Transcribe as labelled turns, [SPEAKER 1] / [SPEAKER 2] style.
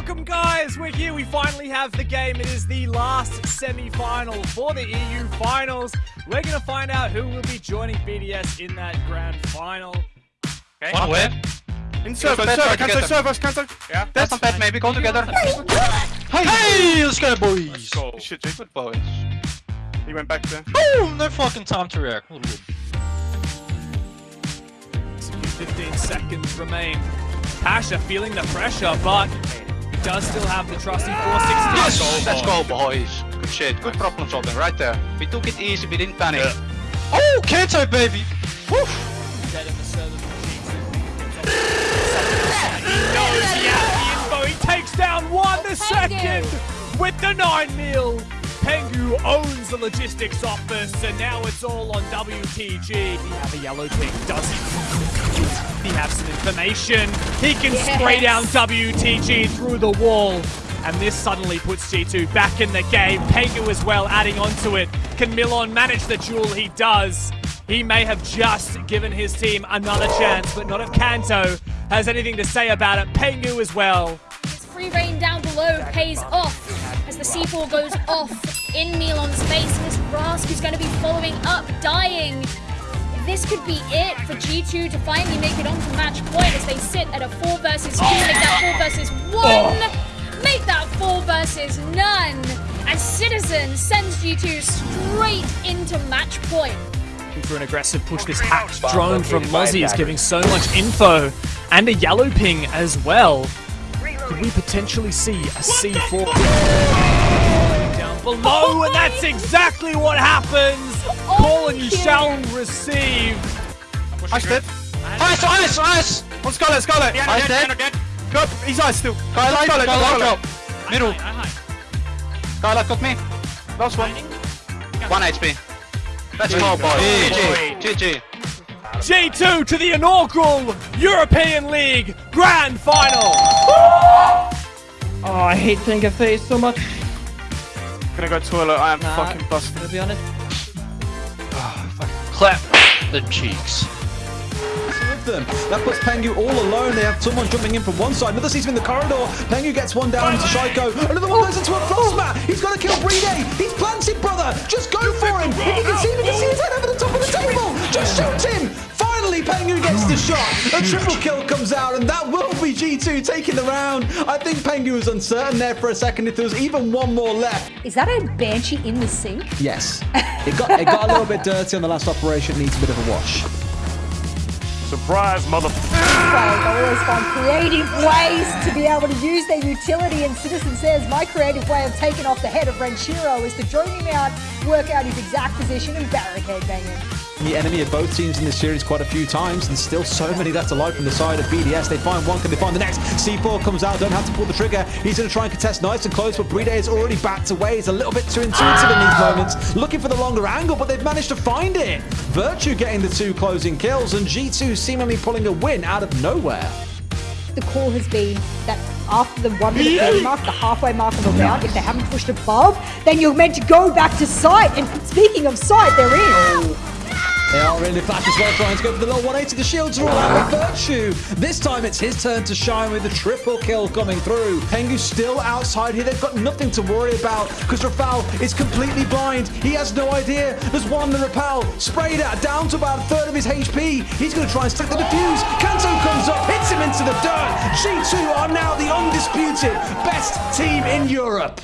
[SPEAKER 1] welcome, guys. We're here. We finally have the game. It is the last semi-final for the EU finals. We're gonna find out who will be joining BDS in that grand final.
[SPEAKER 2] Okay. One where?
[SPEAKER 3] In server,
[SPEAKER 2] bed,
[SPEAKER 3] server,
[SPEAKER 2] try
[SPEAKER 3] cancel, server, cancel. Yeah.
[SPEAKER 2] That's not bad, maybe. Go together.
[SPEAKER 4] Hey, hey let's go, boys.
[SPEAKER 2] Let's go.
[SPEAKER 3] Shit, Jake.
[SPEAKER 2] Good boys.
[SPEAKER 3] He went back there.
[SPEAKER 4] Oh, Boom! No fucking time to react.
[SPEAKER 1] 15 seconds remain. Pasha feeling the pressure, but he does still have the trusty 460.
[SPEAKER 2] Yes! Let's go, boys. Good shit. Good problem solving right there. We took it easy. We didn't panic.
[SPEAKER 4] Oh, Kanto, baby! Woo!
[SPEAKER 1] Dead in the server from G2. He knows he has the info. He takes down one oh, the second with the 9 mil. Pengu owns the logistics office, and now it's all on WTG. We have a yellow ping, does he? He have some information. He can spray down WTG through the wall. And this suddenly puts G2 back in the game. Pengu as well adding onto it. Can Milon manage the duel? He does. He may have just given his team another chance, but not if Kanto has anything to say about it. Pengu as well.
[SPEAKER 5] His free reign down below pays off as the C4 goes off in Milon's face. And this Rask is going to be following up, dying. This could be it for G2 to finally make it onto match point as they sit at a 4 versus 2, make that 4 versus 1, make that 4 versus none. As Citizen sends G2 straight into match point.
[SPEAKER 1] for an aggressive push. This hacked drone from Mozzie is giving so much info and a yellow ping as well. Could we potentially see a C4 down below? And that's exactly what happens. Call and you shall receive.
[SPEAKER 3] Ice dead.
[SPEAKER 4] Ice, ice, ice!
[SPEAKER 3] On Scarlet, Scarlet.
[SPEAKER 4] Ice dead.
[SPEAKER 3] Go, he's ice still.
[SPEAKER 4] Skylight,
[SPEAKER 3] Scarlet,
[SPEAKER 4] Skylight,
[SPEAKER 3] Scarlet.
[SPEAKER 4] Middle.
[SPEAKER 2] Scarlet got me.
[SPEAKER 3] Last one.
[SPEAKER 2] One HP. Let's go, boys. GG. GG.
[SPEAKER 1] G2 to the inaugural European League Grand Final.
[SPEAKER 6] Oh, I hate Finger Face so much,
[SPEAKER 3] Gonna go toilet. I am
[SPEAKER 6] Nah.
[SPEAKER 3] fucking busted.
[SPEAKER 6] to be honest.
[SPEAKER 4] Clap the cheeks.
[SPEAKER 7] them. That puts Pengu all alone. They have someone jumping in from one side. Another sees him in the corridor. Pengu gets one down into Shaiiko. Another one goes into a frostmat. mat. He's going to kill Bride. He's planted, brother. Just go for him. If you can see him, you can see his head over the top of the table. Just shoot the shot. A triple kill comes out, and that will be G2 taking the round. I think Pengu was uncertain there for a second if there was even one more left.
[SPEAKER 8] Is that a banshee in the sink?
[SPEAKER 7] Yes. It got, it got a little bit dirty on the last operation. Needs a bit of a wash.
[SPEAKER 3] Surprise, motherfucker.
[SPEAKER 8] They always find creative ways to be able to use their utility. And Citizen says, my creative way of taking off the head of Renshiro is to drone him out, work out his exact position, and barricade bang him.
[SPEAKER 7] The enemy of both teams in this series quite a few times, and still so many left alive from the side of BDS. They find one, can they find the next? C4 comes out, don't have to pull the trigger. He's going to try and contest nice and close, but Bride is already backed away. He's a little bit too intuitive in these moments, looking for the longer angle, but they've managed to find it. Virtue getting the two closing kills, and G2 seemingly pulling a win out of nowhere.
[SPEAKER 8] The call has been that after the one minute 30 mark, the halfway mark of the round, if they haven't pushed above, then you're meant to go back to sight. And speaking of sight, they're in.
[SPEAKER 7] They are the flash as well, trying to go for the low 180. The shields are all out with Virtue. This time it's his turn to shine with the triple kill coming through. Pengu's still outside here. They've got nothing to worry about because Rafal is completely blind. He has no idea. There's one, the Rapal sprayed at down to about a third of his HP. He's going to try and stick the defuse. Kanto comes up, hits him into the dirt. G2 are now the undisputed best team in Europe.